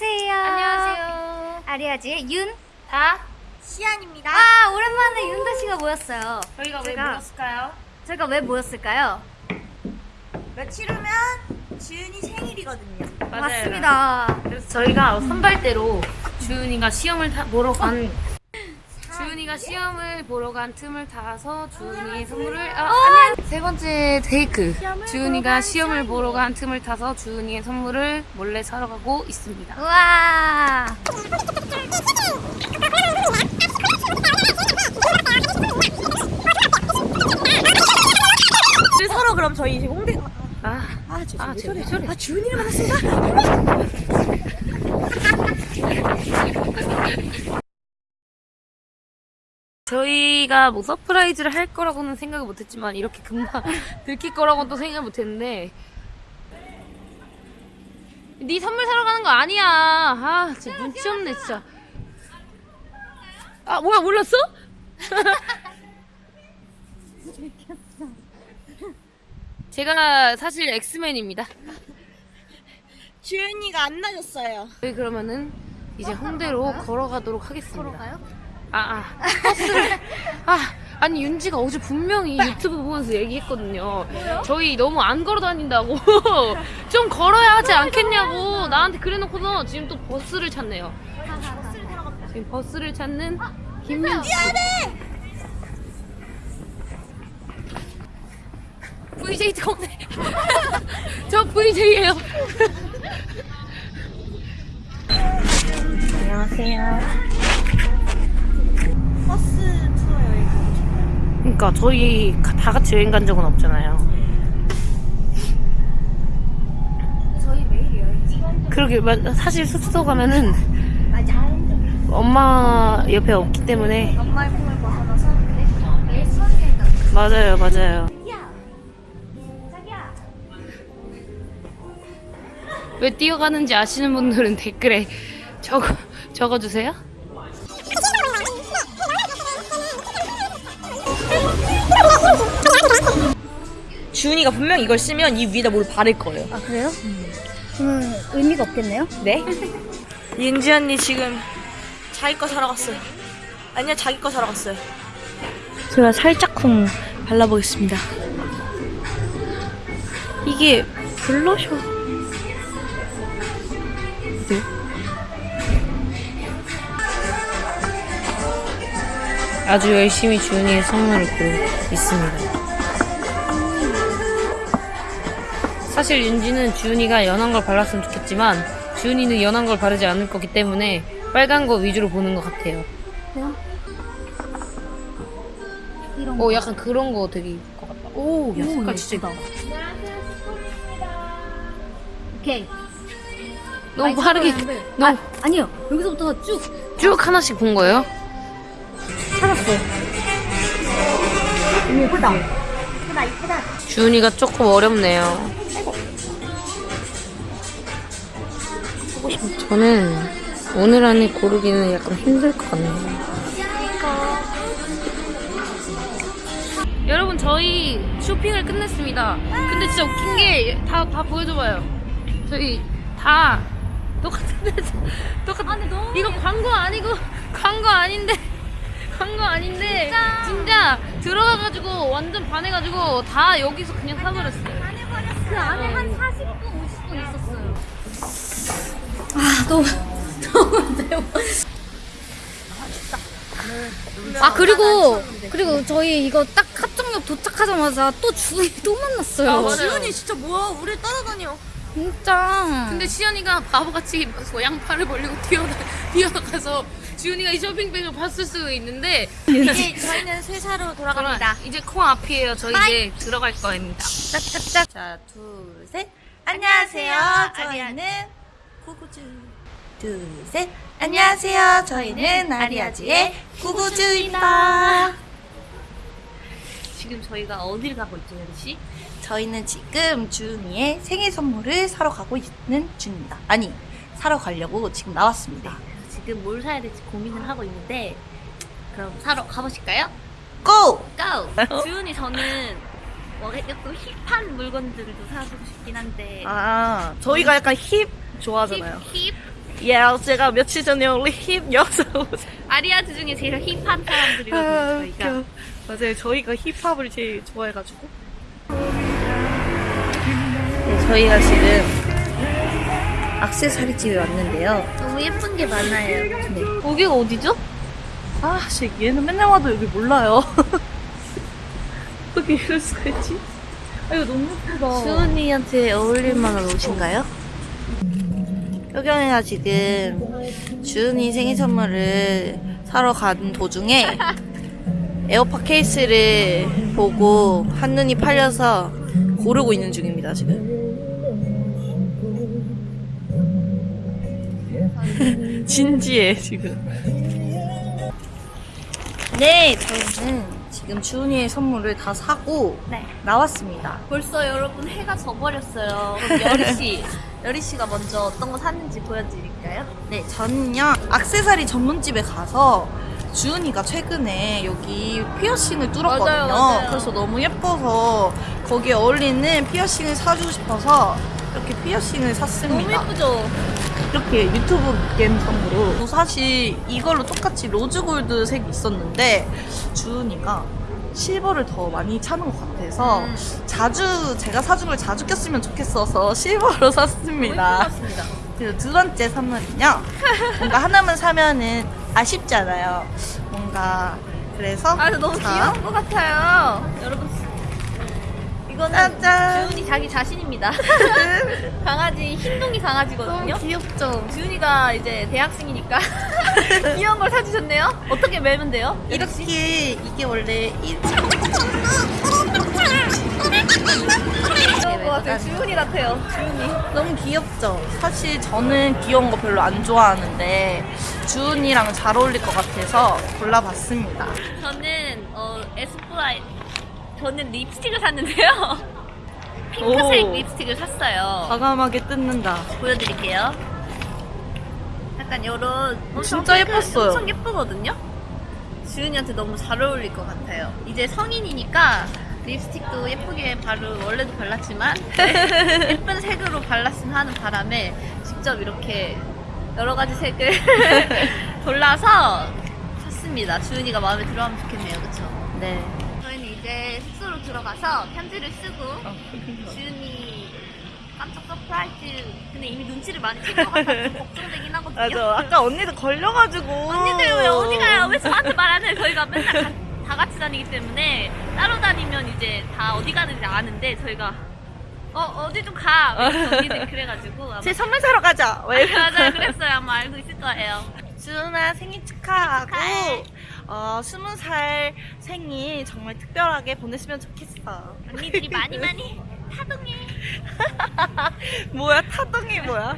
안녕하세요. 안녕하세요. 아리아지의 윤. 다 시안입니다. 아, 오랜만에 윤다 씨가 모였어요. 저희가 왜 제가- 모였을까요? 저희가 왜 모였을까요? 며칠 후면 지은이 생일이거든요. 맞아요. 맞습니다. 그래서 저희가 선발대로 주은이가 시험을 타, 보러 간 주은이가 시험을 보러 간 틈을 타서 주은이의 선물을 아, 안녕. 세 번째 테이크 주은이가 시험을 보러 간 틈을 타서 주은이의 선물을 몰래 사러 가고 있습니다. 우와. 그래서 서로 그럼 저희 이제 홍대 아, 아, 저, 아, 왜 쟤왜 저래? 저래? 아, 주은이를 만났습니다. 저희가 뭐 surprise를 할 거라고는 생각을 못했지만 이렇게 금방 들킬 거라고는 또 생각을 못했는데 네 선물 사러 가는 거 아니야 아 진짜 눈치 없네 진짜 아 뭐야 몰랐어? 제가 사실 엑스맨입니다 주은이가 안 나줬어요. 저희 그러면은 이제 홍대로 걸어가도록 하겠습니다 걸어가요? 아, 아, 버스를. 아, 아니, 윤지가 어제 분명히 유튜브 보면서 얘기했거든요. 저희 너무 안 걸어 다닌다고. 좀 걸어야 하지 않겠냐고. 나한테 그래놓고서 지금 또 버스를 찾네요. 지금 버스를 찾는 김윤지. 미안해! VJ 동네. 저 VJ예요. 안녕하세요. 그러니까 저희 다 같이 여행 간 적은 없잖아요. 저희 매일 여행. 그러게 마- 사실 숙소 가면은. 엄마 옆에 없기 때문에 엄마의 품을 벗어나서 매일 수학 여행 가. 맞아요 맞아요. 왜 뛰어가는지 아시는 분들은 댓글에 적어, 적어주세요 주은이가 분명 이걸 쓰면 이 위에다 뭘 바를 거예요. 아, 그래요? 그러면 의미가 없겠네요? 네? 윤지 언니 지금 자기 거 사러 갔어요. 아니요, 자기 거 사러 갔어요. 제가 살짝쿵 발라보겠습니다. 이게 블러셔. 네? 아주 열심히 주은이의 선물을 고르고 있습니다 사실 윤지는 주은이가 연한 걸 발랐으면 좋겠지만 주은이는 연한 걸 바르지 않을 거기 때문에 빨간 거 위주로 보는 것 같아요 이런 어 약간 그런 거 되게 입을 것 같다 오, 야, 색깔 진짜 예쁘다. 이쁘다 오케이. 너무 많이 빠르게 찾아봤는데. 너무 아 니요. 여기서부터 쭉쭉 하나씩 본 거예요? 찾았어. 음, 예쁘다. 예쁘다, 예쁘다. 주은이가 조금 어렵네요. 저는 오늘 안에 고르기는 약간 힘들 것 같네요. 여러분 저희 쇼핑을 끝냈습니다. 근데 진짜 웃긴 게 다 다 보여줘봐요. 저희 다 똑같은데 똑같은 이거 광고 아니고 광고 아닌데 광고 아닌데 진짜 들어가가지고 완전 반해가지고 다 여기서 그냥 사버렸어요. 그 안에 한 40분, 50분 있었어요. 아, 너무, 너무 매워. 아, 그리고, 그리고 저희 이거 딱 합정역 도착하자마자 또 주희 또 만났어요. 아, 맞아요. 주은이 진짜 뭐야? 우리 따라다녀. 진짜. 근데 시연이가 바보같이 뭐 양팔을 벌리고 뛰어나, 뛰어나가서 지훈이가 이 쇼핑백을 봤을 수도 있는데 이제 저희는 세사로 돌아갑니다. 이제 코 앞이에요. 저희 이제 들어갈 거입니다. 짝짝짝. 자, 둘, 셋. 안녕하세요. 저희는 구구주. 둘, 셋. 안녕하세요. 저희는 아리아지의 구구주입니다. 지금 저희가 어딜 가고 있죠, 씨? 저희는 지금 주은이의 생일 선물을 사러 가고 있는 중입니다. 아니, 사러 가려고 지금 나왔습니다. 지금 뭘 사야 될지 고민을 하고 있는데 그럼 사러 가보실까요? 고! 고! 주은이 저는 뭐또 힙한 물건들도 사주고 싶긴 한데 아, 저희가 약간 힙 좋아하잖아요. 힙, 힙, 예, 제가 며칠 전에 올린 힙 여성 옷. 아리아즈 중에 제일 힙한 사람들이거든요, 저희가. 웃겨. 맞아요. 저희가 힙합을 제일 좋아해가지고. 네, 저희가 지금 악세사리 집에 왔는데요. 너무 예쁜 게 많아요. 네. 여기가 어디죠? 아, 씨, 얘는 맨날 와도 여기 몰라요. 어떻게 이럴 수가 있지? 아, 이거 너무 예쁘다. 수은이한테 어울릴 만한 옷인가요? 효경이가 지금 주은이 생일 선물을 사러 간 도중에 에어팟 케이스를 보고 한눈이 팔려서 고르고 있는 중입니다, 지금. 진지해, 지금. 네, 저희는 지금 주은이의 선물을 다 사고 네. 나왔습니다. 벌써 여러분 해가 져버렸어요. 그럼 여리씨, 여리씨가 먼저 어떤 거 샀는지 보여드릴까요? 네, 저는요, 악세사리 전문집에 가서 주은이가 최근에 여기 피어싱을 뚫었거든요. 맞아요, 맞아요. 그래서 너무 예뻐서 거기에 어울리는 피어싱을 사주고 싶어서 이렇게 피어싱을 너무 샀습니다. 예쁘죠? 이렇게 유튜브 갬성으로 사실 이걸로 똑같이 rose gold 색이 있었는데 주은이가 silver를 더 많이 차는 것 같아서 음. 자주 제가 사준 걸 자주 꼈으면 좋겠어서 silver로 샀습니다. 그리고 두 번째 선물은요. 뭔가 하나만 사면은 아쉽잖아요. 뭔가 그래서 아, 너무 자, 귀여운 것 같아요. 여러분, 이거는. 주은이 자기 자신입니다. 강아지, 흰둥이 강아지거든요. 너무 귀엽죠. 주은이가 이제 대학생이니까 귀여운 걸 사주셨네요. 어떻게 매면 돼요? 이렇게 이게 원래 같아요. 주은이 같아요. 주은이. 너무 귀엽죠. 사실 저는 귀여운 거 별로 안 좋아하는데 주은이랑 잘 어울릴 것 같아서 골라봤습니다. 저는 어, 에스쁘아 저는 립스틱을 샀는데요. 핑크색 오. 립스틱을 샀어요. 과감하게 뜯는다. 보여드릴게요. 약간 요런 진짜 핑크- 예뻤어요. 엄청 예쁘거든요. 주은이한테 너무 잘 어울릴 것 같아요. 이제 성인이니까 립스틱도 예쁘게 바르 원래도 발랐지만 예쁜 색으로 발랐으면 하는 바람에 직접 이렇게 여러 가지 색을 골라서 샀습니다. 주은이가 마음에 들어하면 좋겠네요, 그렇죠? 네. 이제 숙소로 들어가서 편지를 쓰고 주은이 깜짝 surprise 근데 이미 눈치를 많이 챈것 같아서 좀 걱정되긴 하거든요. 맞아. 아까 언니도 걸려가지고. 언니들 왜 어디 가요? 왜 저한테 말 안 해요? 저희가 맨날 가- 다 같이 다니기 때문에 따로 다니면 이제 다 어디 가는지 아는데 저희가 어 어디 좀 가. 그래서 언니들이 그래가지고 제 선물 사러 가자. 왜 맞아요 그랬어요. 아마 알고 있을 거예요. 주은아 생일 축하하고 축하해. 어 스무 살 생일 정말 특별하게 보냈으면 좋겠어. 언니들이 많이 많이 타동해. 뭐야 타동이 뭐야?